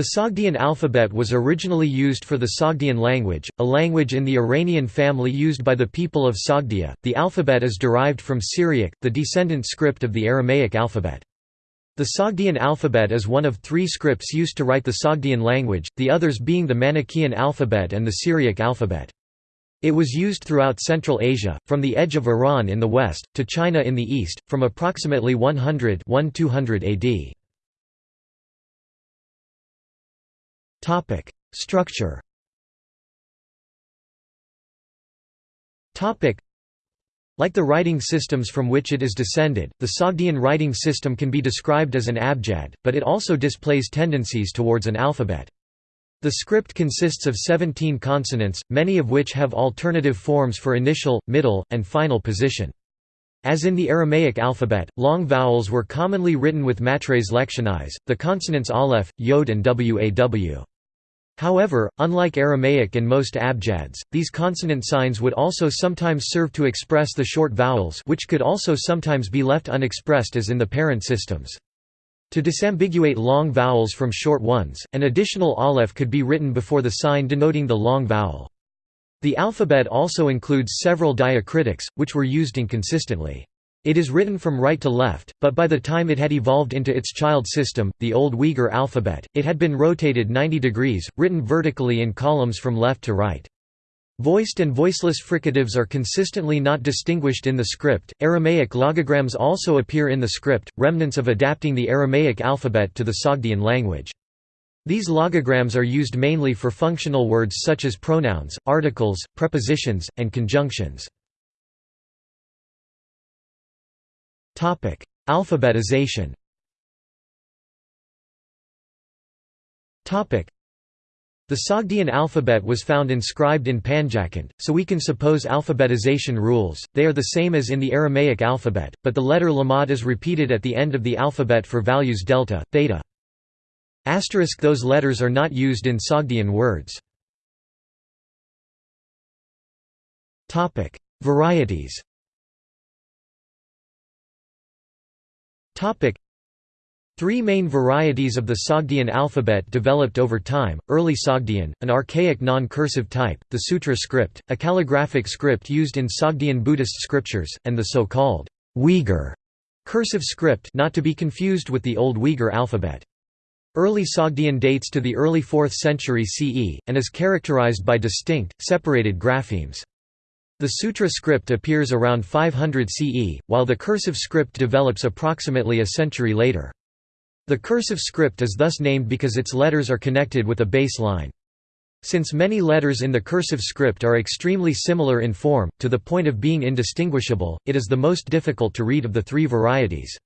The Sogdian alphabet was originally used for the Sogdian language, a language in the Iranian family used by the people of Sogdia. The alphabet is derived from Syriac, the descendant script of the Aramaic alphabet. The Sogdian alphabet is one of three scripts used to write the Sogdian language, the others being the Manichaean alphabet and the Syriac alphabet. It was used throughout Central Asia, from the edge of Iran in the west, to China in the east, from approximately 100 AD. Topic: Structure. Topic: Like the writing systems from which it is descended, the Sogdian writing system can be described as an abjad, but it also displays tendencies towards an alphabet. The script consists of 17 consonants, many of which have alternative forms for initial, middle, and final position. As in the Aramaic alphabet, long vowels were commonly written with matres lectionis, the consonants aleph, yod and waw. However, unlike Aramaic and most abjads, these consonant signs would also sometimes serve to express the short vowels which could also sometimes be left unexpressed as in the parent systems. To disambiguate long vowels from short ones, an additional aleph could be written before the sign denoting the long vowel. The alphabet also includes several diacritics, which were used inconsistently. It is written from right to left, but by the time it had evolved into its child system, the Old Uyghur alphabet, it had been rotated 90 degrees, written vertically in columns from left to right. Voiced and voiceless fricatives are consistently not distinguished in the script. Aramaic logograms also appear in the script, remnants of adapting the Aramaic alphabet to the Sogdian language. These logograms are used mainly for functional words such as pronouns, articles, prepositions, and conjunctions. Alphabetization the Sogdian alphabet was found inscribed in Panjakand, so we can suppose alphabetization rules, they are the same as in the Aramaic alphabet, but the letter lamad is repeated at the end of the alphabet for values delta, theta. Asterisk those letters are not used in Sogdian words. Topic: Varieties Topic: Three main varieties of the Sogdian alphabet developed over time, early Sogdian, an archaic non-cursive type, the Sutra script, a calligraphic script used in Sogdian Buddhist scriptures, and the so-called Uyghur cursive script not to be confused with the Old Uyghur alphabet. Early Sogdian dates to the early 4th century CE, and is characterized by distinct, separated graphemes. The Sutra script appears around 500 CE, while the cursive script develops approximately a century later. The cursive script is thus named because its letters are connected with a base line. Since many letters in the cursive script are extremely similar in form, to the point of being indistinguishable, it is the most difficult to read of the three varieties.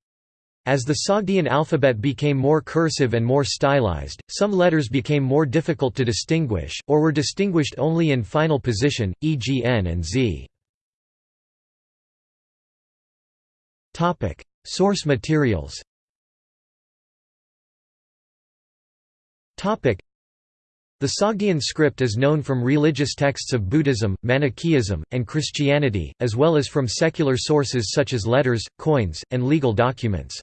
As the Sogdian alphabet became more cursive and more stylized, some letters became more difficult to distinguish, or were distinguished only in final position, e.g. N and Z. Source materials The Sogdian script is known from religious texts of Buddhism, Manichaeism, and Christianity, as well as from secular sources such as letters, coins, and legal documents.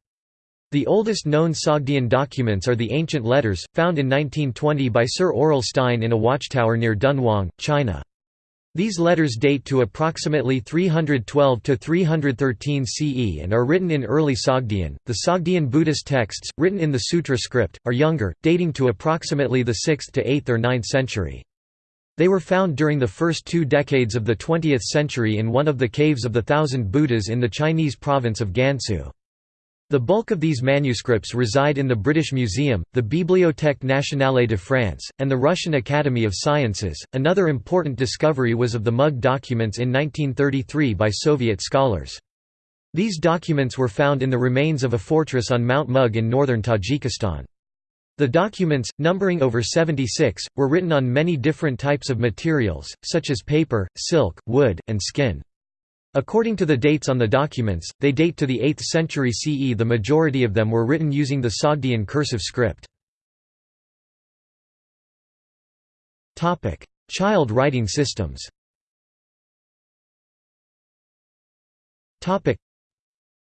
The oldest known Sogdian documents are the ancient letters, found in 1920 by Sir Aurel Stein in a watchtower near Dunhuang, China. These letters date to approximately 312 to 313 CE and are written in early Sogdian. The Sogdian Buddhist texts, written in the Sutra script, are younger, dating to approximately the 6th to 8th or 9th century. They were found during the first two decades of the 20th century in one of the caves of the Thousand Buddhas in the Chinese province of Gansu. The bulk of these manuscripts reside in the British Museum, the Bibliothèque nationale de France, and the Russian Academy of Sciences. Another important discovery was of the Mug documents in 1933 by Soviet scholars. These documents were found in the remains of a fortress on Mount Mug in northern Tajikistan. The documents, numbering over 76, were written on many different types of materials, such as paper, silk, wood, and skin. According to the dates on the documents, they date to the 8th century CE the majority of them were written using the Sogdian cursive script. Child writing systems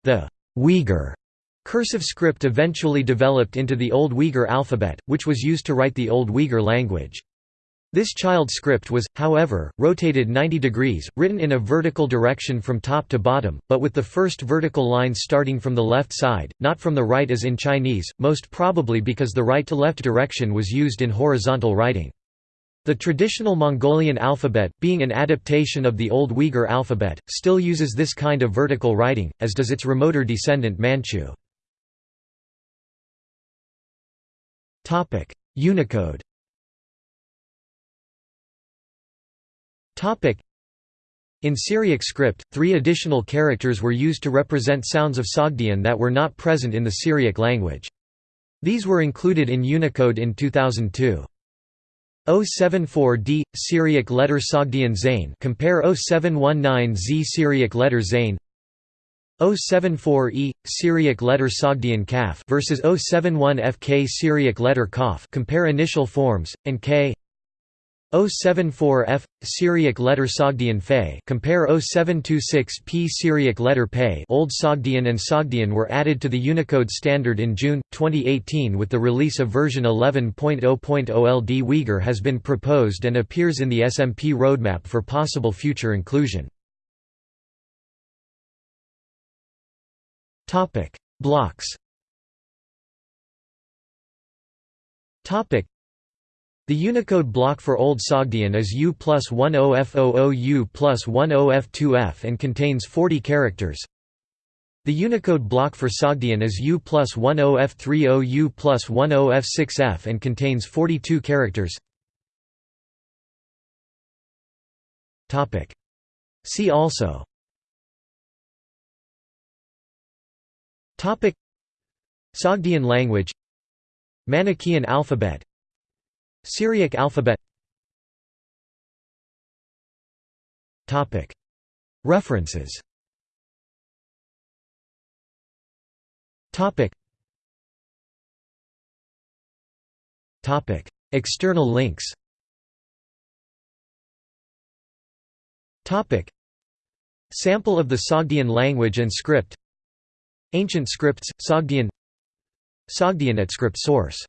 The Uyghur Cursive script eventually developed into the Old Uyghur alphabet, which was used to write the Old Uyghur language. This child script was, however, rotated 90 degrees, written in a vertical direction from top to bottom, but with the first vertical line starting from the left side, not from the right as in Chinese, most probably because the right-to-left direction was used in horizontal writing. The traditional Mongolian alphabet, being an adaptation of the Old Uyghur alphabet, still uses this kind of vertical writing, as does its remoter descendant Manchu. Unicode In Syriac script, three additional characters were used to represent sounds of Sogdian that were not present in the Syriac language. These were included in Unicode in 2002. 074D Syriac letter Sogdian Zain. Compare 0719Z Syriac letter Zain. 074E Syriac letter Sogdian Kaf. Versus 071FK Syriac letter Kaf. Compare initial forms and K 074F Syriac letter Sogdian Fe compare 0726P Syriac letter Pe Old Sogdian and Sogdian were added to the Unicode standard in June 2018 with the release of version 11.0.0 Old Uyghur has been proposed and appears in the SMP roadmap for possible future inclusion. Topic: Blocks. Topic: The Unicode block for Old Sogdian is U plus 10F00 U plus 10F2F and contains 40 characters. The Unicode block for Sogdian is U plus 10F30 U plus 10F6F and contains 42 characters. See also. Sogdian language. Manichaean alphabet Syriac alphabet. References. External links. Sample of the Sogdian language and script. Ancient scripts, Sogdian. Sogdian at script source